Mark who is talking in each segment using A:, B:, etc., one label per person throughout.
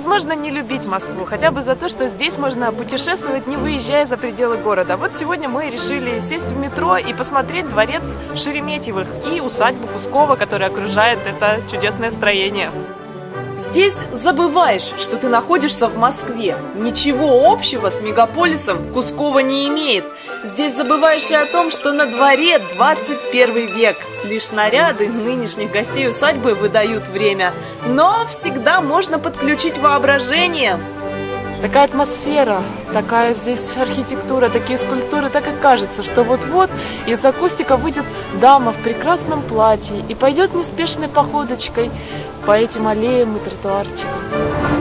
A: невозможно не любить Москву, хотя бы за то, что здесь можно путешествовать, не выезжая за пределы города. Вот сегодня мы решили сесть в метро и посмотреть дворец Шереметьевых и усадьбу Кускова, которая окружает это чудесное строение.
B: Здесь забываешь, что ты находишься в Москве. Ничего общего с мегаполисом Кускова не имеет. Здесь забываешь и о том, что на дворе 21 век. Лишь наряды нынешних гостей усадьбы выдают время. Но всегда можно подключить воображение.
A: Такая атмосфера, такая здесь архитектура, такие скульптуры, так и кажется, что вот-вот из акустика выйдет дама в прекрасном платье и пойдет неспешной походочкой по этим аллеям и тротуарчикам.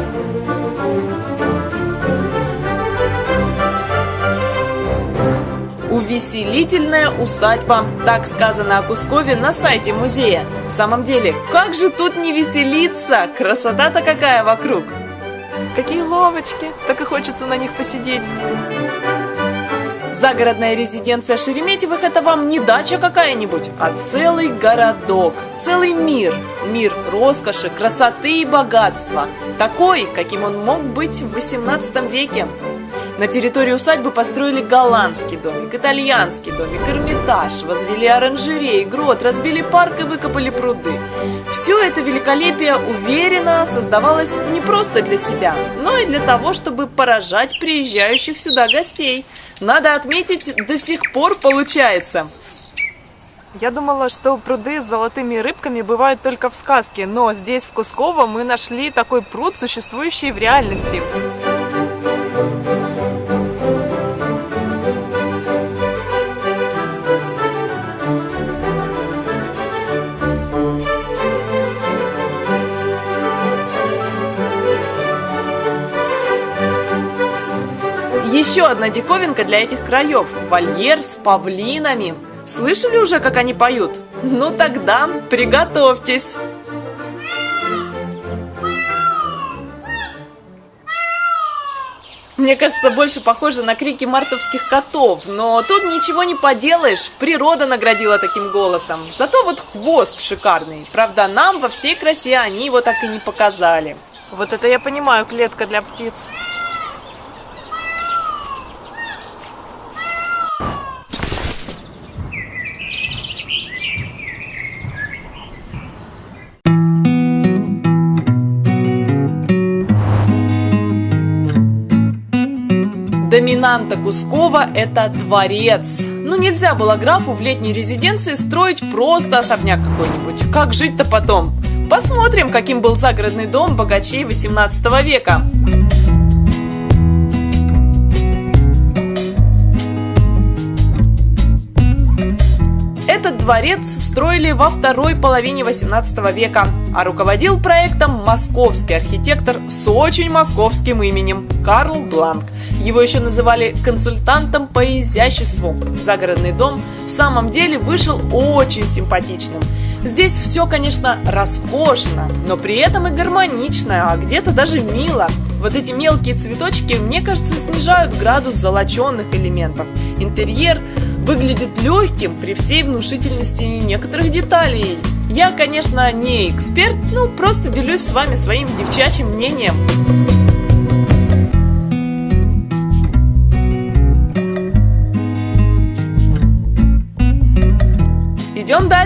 B: Увеселительная усадьба. Так сказано о Кускове на сайте музея. В самом деле, как же тут не веселиться? Красота-то какая вокруг!
A: Какие ловочки! Так и хочется на них посидеть.
B: Загородная резиденция Шереметьевых – это вам не дача какая-нибудь, а целый городок, целый мир. Мир роскоши, красоты и богатства. Такой, каким он мог быть в 18 веке. На территории усадьбы построили голландский домик, итальянский домик, Эрмитаж, возвели оранжерей, грот, разбили парк и выкопали пруды. Все это великолепие уверенно создавалось не просто для себя, но и для того, чтобы поражать приезжающих сюда гостей. Надо отметить, до сих пор получается.
A: Я думала, что пруды с золотыми рыбками бывают только в сказке, но здесь, в Кусково, мы нашли такой пруд, существующий в реальности.
B: Еще одна диковинка для этих краев – вольер с павлинами. Слышали уже, как они поют? Ну тогда приготовьтесь! Мне кажется, больше похоже на крики мартовских котов, но тут ничего не поделаешь, природа наградила таким голосом. Зато вот хвост шикарный. Правда, нам во всей красе они его так и не показали.
A: Вот это я понимаю, клетка для птиц.
B: Доминанта Кускова – это дворец. Ну, нельзя было графу в летней резиденции строить просто особняк какой-нибудь. Как жить-то потом? Посмотрим, каким был загородный дом богачей 18 века. Этот дворец строили во второй половине 18 века, а руководил проектом московский архитектор с очень московским именем Карл Бланк. Его еще называли консультантом по изяществу. Загородный дом в самом деле вышел очень симпатичным. Здесь все, конечно, роскошно, но при этом и гармонично, а где-то даже мило. Вот эти мелкие цветочки, мне кажется, снижают градус золоченных элементов. Интерьер выглядит легким при всей внушительности некоторых деталей. Я, конечно, не эксперт, ну просто делюсь с вами своим девчачьим мнением.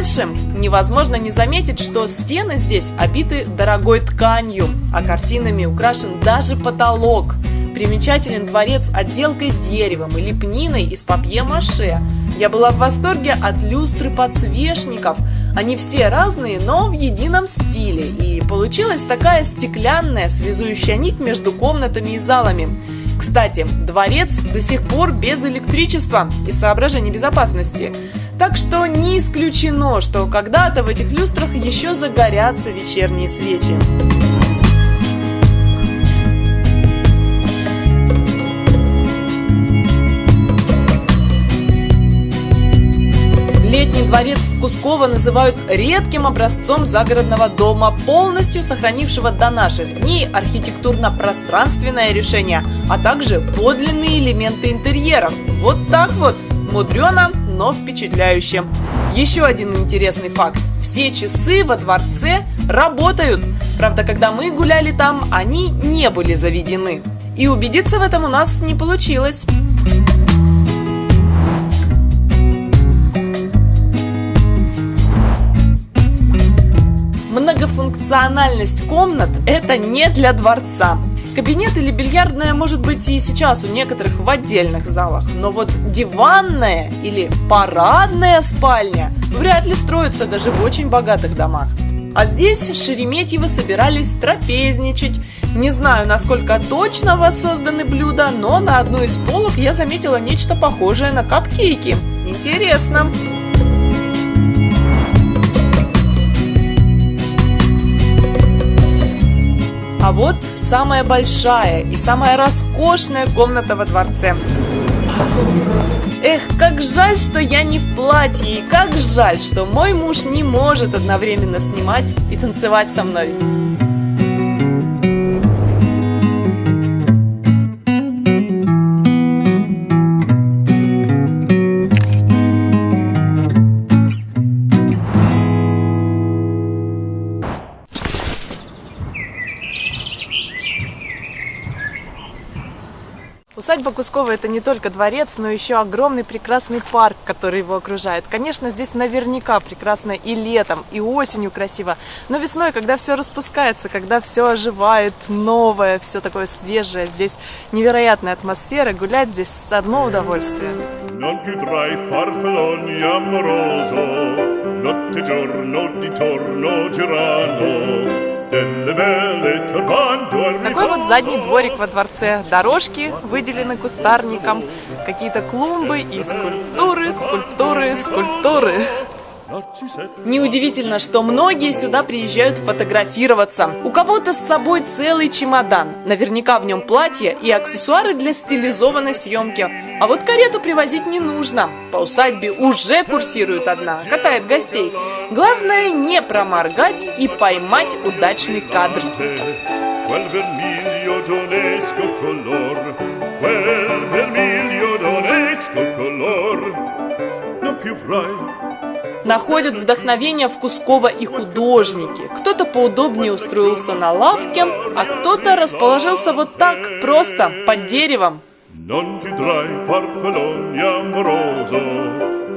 B: Дальше. Невозможно не заметить, что стены здесь обиты дорогой тканью, а картинами украшен даже потолок. Примечателен дворец отделкой деревом и лепниной из папье-маше. Я была в восторге от люстры подсвечников. Они все разные, но в едином стиле. И получилась такая стеклянная связующая нить между комнатами и залами. Кстати, дворец до сих пор без электричества и соображений безопасности. Так что не исключено, что когда-то в этих люстрах еще загорятся вечерние свечи. Летний дворец в Кусково называют редким образцом загородного дома, полностью сохранившего до наших дней архитектурно-пространственное решение, а также подлинные элементы интерьеров. Вот так вот, мудрено, но впечатляюще. Еще один интересный факт. все часы во дворце работают. Правда, когда мы гуляли там, они не были заведены. И убедиться в этом у нас не получилось. Многофункциональность комнат – это не для дворца. Кабинет или бильярдная может быть и сейчас у некоторых в отдельных залах, но вот диванная или парадная спальня вряд ли строится даже в очень богатых домах. А здесь Шереметьевы собирались трапезничать. Не знаю, насколько точно воссозданы блюда, но на одной из полок я заметила нечто похожее на капкейки. Интересно. А вот самая большая и самая роскошная комната во дворце. Эх, как жаль, что я не в платье, и как жаль, что мой муж не может одновременно снимать и танцевать со мной. Усадьба Кускова это не только дворец, но еще огромный прекрасный парк, который его окружает. Конечно, здесь наверняка прекрасно и летом, и осенью красиво, но весной, когда все распускается, когда все оживает, новое, все такое свежее, здесь невероятная атмосфера, гулять здесь одно удовольствие. Notte такой вот задний дворик во дворце. Дорожки выделены кустарником, какие-то клумбы и скульптуры, скульптуры, скульптуры. Неудивительно, что многие сюда приезжают фотографироваться. У кого-то с собой целый чемодан. Наверняка в нем платье и аксессуары для стилизованной съемки. А вот карету привозить не нужно. По усадьбе уже курсирует одна, катает гостей. Главное не проморгать и поймать удачный кадр. Quel vermiglio d'onesco color, quel vermiglio d'onesco color, non più frai находят вдохновение в Кусково и художники. Кто-то поудобнее устроился на лавке, а кто-то расположился вот так, просто, под деревом.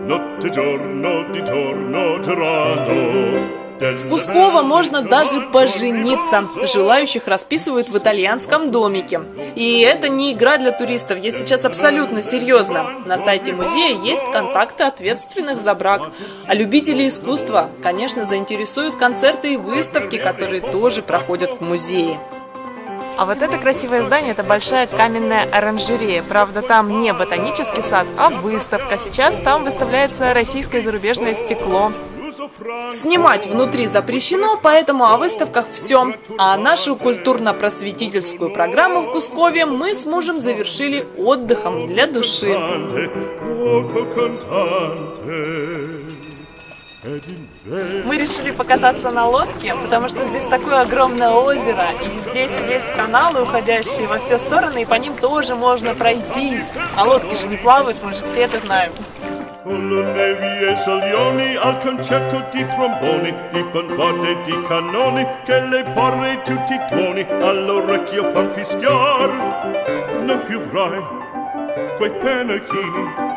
B: Notte giorno di torno girano в Кусково можно даже пожениться. Желающих расписывают в итальянском домике. И это не игра для туристов, я сейчас абсолютно серьезно. На сайте музея есть контакты ответственных за брак. А любители искусства, конечно, заинтересуют концерты и выставки, которые тоже проходят в музее. А вот это красивое здание, это большая каменная оранжерея. Правда, там не ботанический сад, а выставка. Сейчас там выставляется российское и зарубежное стекло. Снимать внутри запрещено, поэтому о выставках все. А нашу культурно-просветительскую программу в Кускове мы с мужем завершили отдыхом для души. Мы решили покататься на лодке, потому что здесь такое огромное озеро, и здесь есть каналы, уходящие во все стороны, и по ним тоже можно пройтись. А лодки же не плавают, мы же все это знаем. Quei pennacchini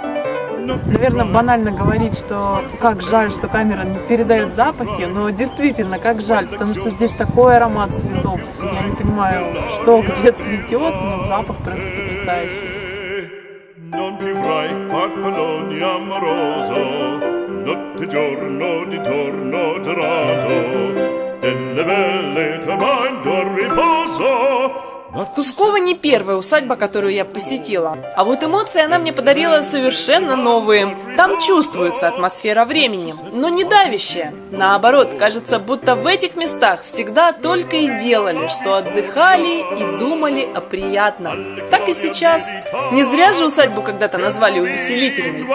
B: Наверное, банально говорить, что как жаль, что камера не передает запахи, но действительно, как жаль, потому что здесь такой аромат цветов. Я не понимаю, что где цветет, но запах просто потрясающий. delle belle tornando a riposo Кускова не первая усадьба, которую я посетила. А вот эмоции она мне подарила совершенно новые. Там чувствуется атмосфера времени, но не давящая. Наоборот, кажется, будто в этих местах всегда только и делали, что отдыхали и думали о приятном. Так и сейчас. Не зря же усадьбу когда-то назвали увеселительной.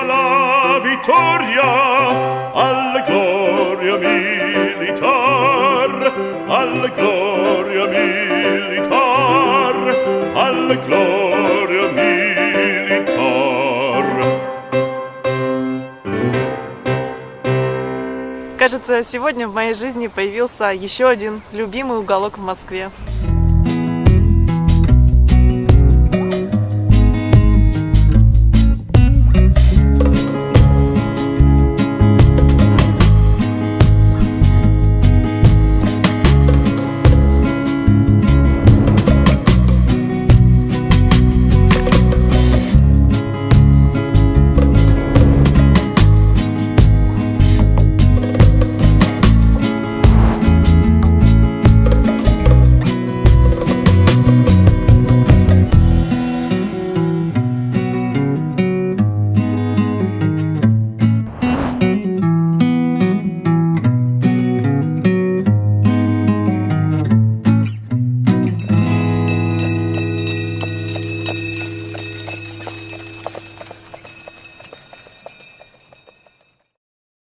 B: Alla gloria militar. кажется, сегодня в моей жизни появился еще один любимый уголок в Москве.